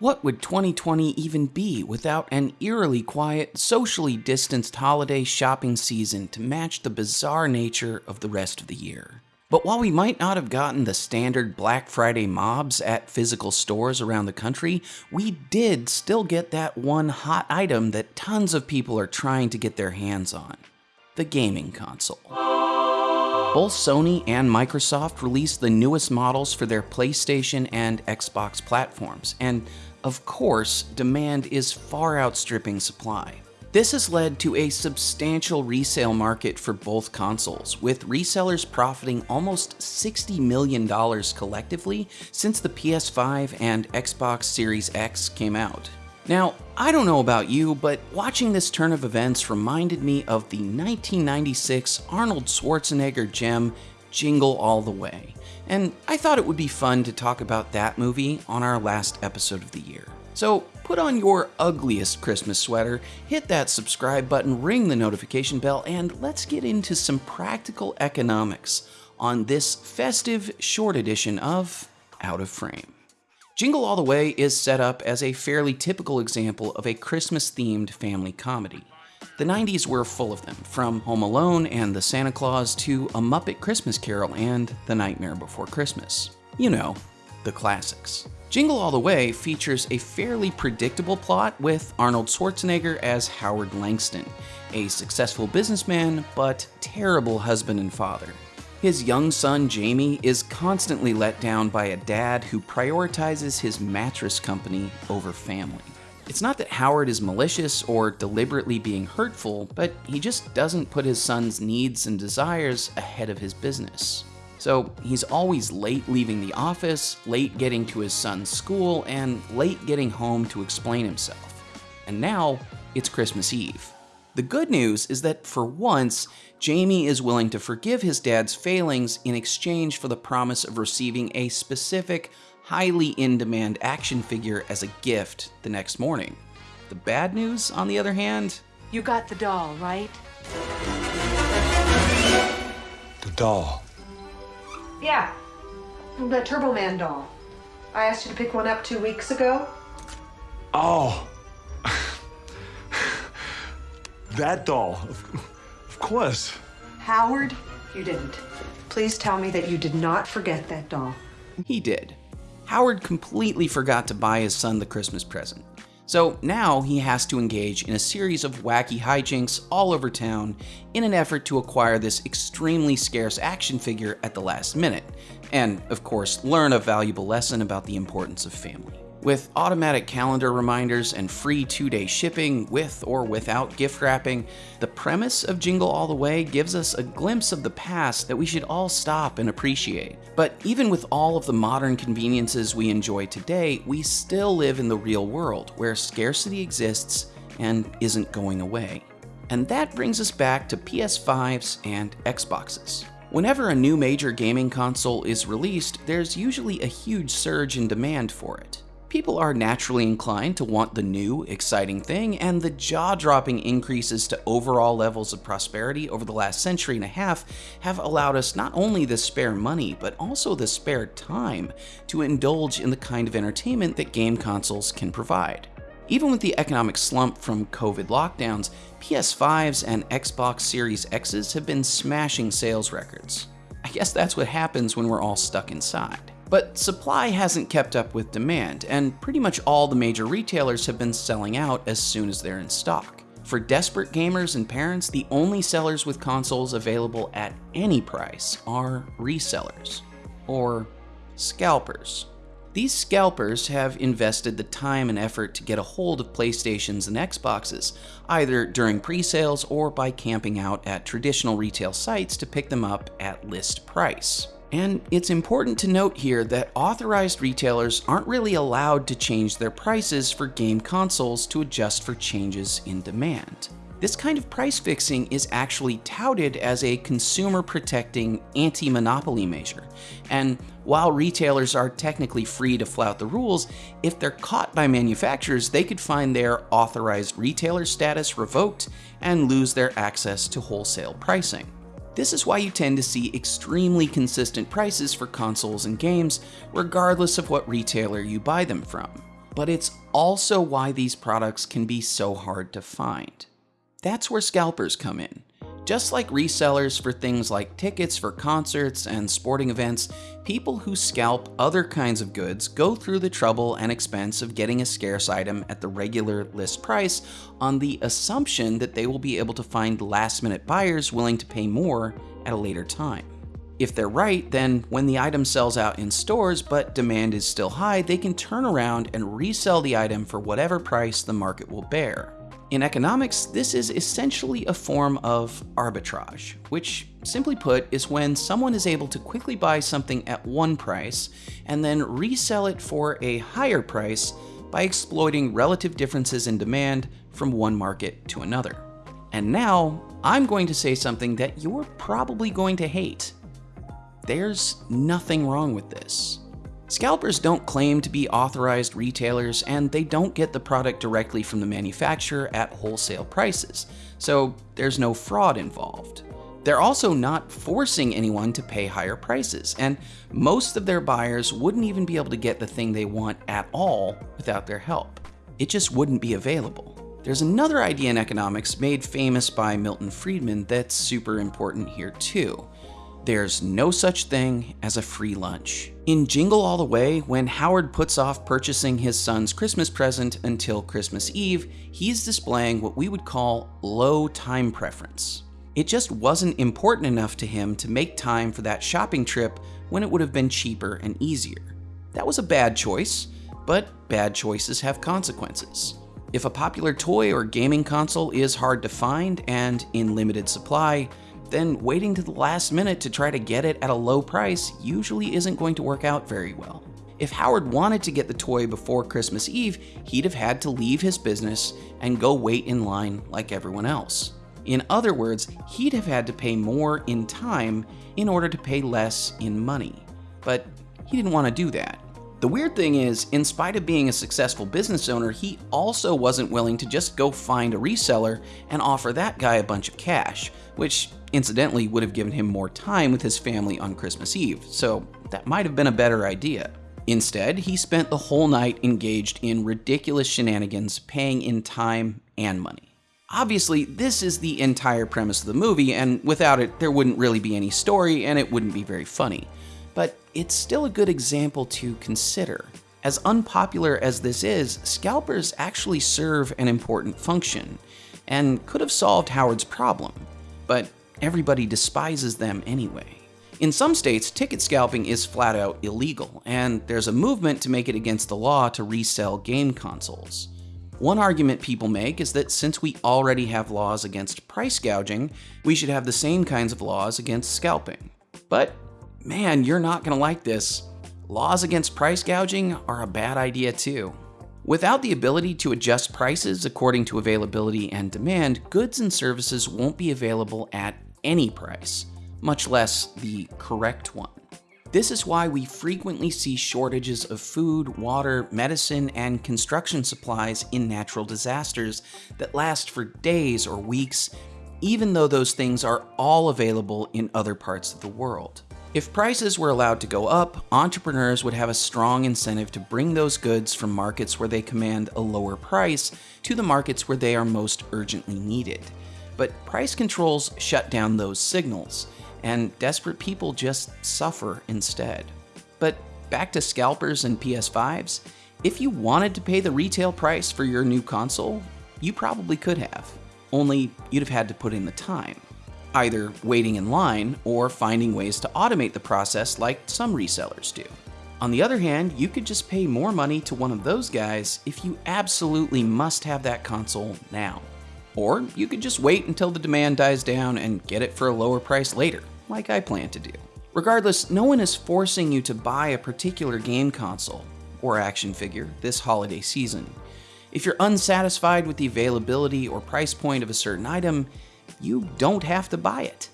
What would 2020 even be without an eerily quiet, socially distanced holiday shopping season to match the bizarre nature of the rest of the year? But while we might not have gotten the standard Black Friday mobs at physical stores around the country, we did still get that one hot item that tons of people are trying to get their hands on the gaming console. Both Sony and Microsoft released the newest models for their PlayStation and Xbox platforms, and of course, demand is far outstripping supply. This has led to a substantial resale market for both consoles, with resellers profiting almost $60 million collectively since the PS5 and Xbox Series X came out. Now, I don't know about you, but watching this turn of events reminded me of the 1996 Arnold Schwarzenegger gem Jingle All the Way and I thought it would be fun to talk about that movie on our last episode of the year. So put on your ugliest Christmas sweater, hit that subscribe button, ring the notification bell, and let's get into some practical economics on this festive short edition of Out of Frame. Jingle All the Way is set up as a fairly typical example of a Christmas themed family comedy. The 90s were full of them, from Home Alone and The Santa Clause to A Muppet Christmas Carol and The Nightmare Before Christmas. You know, the classics. Jingle All the Way features a fairly predictable plot with Arnold Schwarzenegger as Howard Langston, a successful businessman but terrible husband and father. His young son Jamie is constantly let down by a dad who prioritizes his mattress company over family. It's not that Howard is malicious or deliberately being hurtful, but he just doesn't put his son's needs and desires ahead of his business. So he's always late leaving the office, late getting to his son's school, and late getting home to explain himself. And now it's Christmas Eve. The good news is that for once, Jamie is willing to forgive his dad's failings in exchange for the promise of receiving a specific, highly in demand action figure as a gift the next morning. The bad news, on the other hand, you got the doll, right? The doll. Yeah, the Turbo Man doll. I asked you to pick one up two weeks ago. Oh. That doll. Of course. Howard, you didn't. Please tell me that you did not forget that doll. He did. Howard completely forgot to buy his son the Christmas present. So now he has to engage in a series of wacky hijinks all over town in an effort to acquire this extremely scarce action figure at the last minute, and of course, learn a valuable lesson about the importance of family. With automatic calendar reminders and free two day shipping with or without gift wrapping, the premise of Jingle All the Way gives us a glimpse of the past that we should all stop and appreciate. But even with all of the modern conveniences we enjoy today, we still live in the real world where scarcity exists and isn't going away. And that brings us back to PS5s and Xboxes. Whenever a new major gaming console is released, there's usually a huge surge in demand for it. People are naturally inclined to want the new, exciting thing, and the jaw dropping increases to overall levels of prosperity over the last century and a half have allowed us not only the spare money, but also the spare time to indulge in the kind of entertainment that game consoles can provide. Even with the economic slump from COVID lockdowns, PS5s and Xbox Series X's have been smashing sales records. I guess that's what happens when we're all stuck inside. But supply hasn't kept up with demand, and pretty much all the major retailers have been selling out as soon as they're in stock. For desperate gamers and parents, the only sellers with consoles available at any price are resellers, or scalpers. These scalpers have invested the time and effort to get a hold of PlayStations and Xboxes, either during pre-sales or by camping out at traditional retail sites to pick them up at list price. And it's important to note here that authorized retailers aren't really allowed to change their prices for game consoles to adjust for changes in demand. This kind of price fixing is actually touted as a consumer protecting anti-monopoly measure. And while retailers are technically free to flout the rules, if they're caught by manufacturers, they could find their authorized retailer status revoked and lose their access to wholesale pricing. This is why you tend to see extremely consistent prices for consoles and games, regardless of what retailer you buy them from. but it's also why these products can be so hard to find. That's where scalpers come in. Just like resellers for things like tickets for concerts and sporting events, people who scalp other kinds of goods go through the trouble and expense of getting a scarce item at the regular list price on the assumption that they will be able to find last minute buyers willing to pay more at a later time. If they're right, then when the item sells out in stores but demand is still high, they can turn around and resell the item for whatever price the market will bear. In economics, this is essentially a form of arbitrage, which, simply put, is when someone is able to quickly buy something at one price and then resell it for a higher price by exploiting relative differences in demand from one market to another. And now, I'm going to say something that you're probably going to hate. There's nothing wrong with this. Scalpers don't claim to be authorized retailers, and they don't get the product directly from the manufacturer at wholesale prices, so there's no fraud involved. They're also not forcing anyone to pay higher prices, and most of their buyers wouldn't even be able to get the thing they want at all without their help. It just wouldn't be available. There's another idea in economics made famous by Milton Friedman that's super important here too. There's no such thing as a free lunch. In Jingle All the Way, when Howard puts off purchasing his son's Christmas present until Christmas Eve, he's displaying what we would call low time preference. It just wasn't important enough to him to make time for that shopping trip when it would have been cheaper and easier. That was a bad choice, but bad choices have consequences. If a popular toy or gaming console is hard to find and in limited supply, then waiting to the last minute to try to get it at a low price usually isn't going to work out very well. If Howard wanted to get the toy before Christmas Eve, he'd have had to leave his business and go wait in line like everyone else. In other words, he'd have had to pay more in time in order to pay less in money. But he didn't want to do that. The weird thing is, in spite of being a successful business owner, he also wasn't willing to just go find a reseller and offer that guy a bunch of cash, which incidentally would have given him more time with his family on Christmas Eve, so that might have been a better idea. Instead, he spent the whole night engaged in ridiculous shenanigans, paying in time and money. Obviously, this is the entire premise of the movie, and without it, there wouldn't really be any story and it wouldn't be very funny it's still a good example to consider. As unpopular as this is, scalpers actually serve an important function, and could have solved Howard's problem, but everybody despises them anyway. In some states, ticket scalping is flat out illegal, and there's a movement to make it against the law to resell game consoles. One argument people make is that since we already have laws against price gouging, we should have the same kinds of laws against scalping. But man, you're not going to like this. Laws against price gouging are a bad idea too. Without the ability to adjust prices according to availability and demand, goods and services won't be available at any price, much less the correct one. This is why we frequently see shortages of food, water, medicine, and construction supplies in natural disasters that last for days or weeks, even though those things are all available in other parts of the world. If prices were allowed to go up, entrepreneurs would have a strong incentive to bring those goods from markets where they command a lower price to the markets where they are most urgently needed. But price controls shut down those signals, and desperate people just suffer instead. But back to scalpers and PS5s, if you wanted to pay the retail price for your new console, you probably could have. Only you'd have had to put in the time either waiting in line or finding ways to automate the process like some resellers do. On the other hand, you could just pay more money to one of those guys if you absolutely must have that console now. Or you could just wait until the demand dies down and get it for a lower price later, like I plan to do. Regardless, no one is forcing you to buy a particular game console or action figure this holiday season. If you're unsatisfied with the availability or price point of a certain item, you don't have to buy it.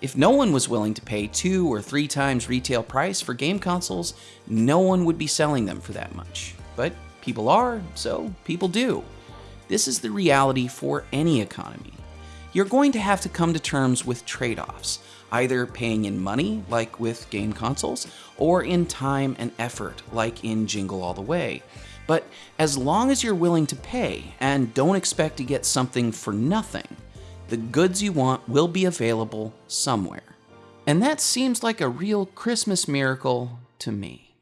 If no one was willing to pay two or three times retail price for game consoles, no one would be selling them for that much. But people are, so people do. This is the reality for any economy. You're going to have to come to terms with trade offs, either paying in money, like with game consoles, or in time and effort, like in Jingle All the Way. But as long as you're willing to pay and don't expect to get something for nothing, the goods you want will be available somewhere. And that seems like a real Christmas miracle to me.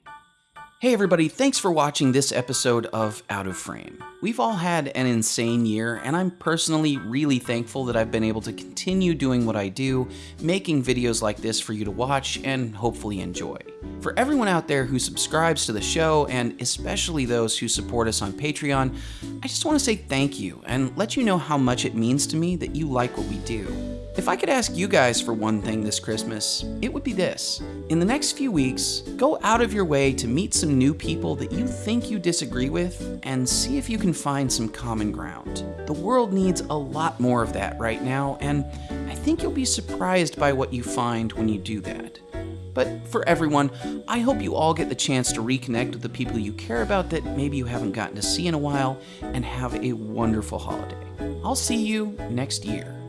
Hey everybody, thanks for watching this episode of Out of Frame. We've all had an insane year, and I'm personally really thankful that I've been able to continue doing what I do, making videos like this for you to watch and hopefully enjoy. For everyone out there who subscribes to the show, and especially those who support us on Patreon, I just want to say thank you and let you know how much it means to me that you like what we do. If I could ask you guys for one thing this Christmas, it would be this. In the next few weeks, go out of your way to meet some new people that you think you disagree with and see if you can find some common ground. The world needs a lot more of that right now, and I think you'll be surprised by what you find when you do that. But for everyone, I hope you all get the chance to reconnect with the people you care about that maybe you haven't gotten to see in a while and have a wonderful holiday. I'll see you next year.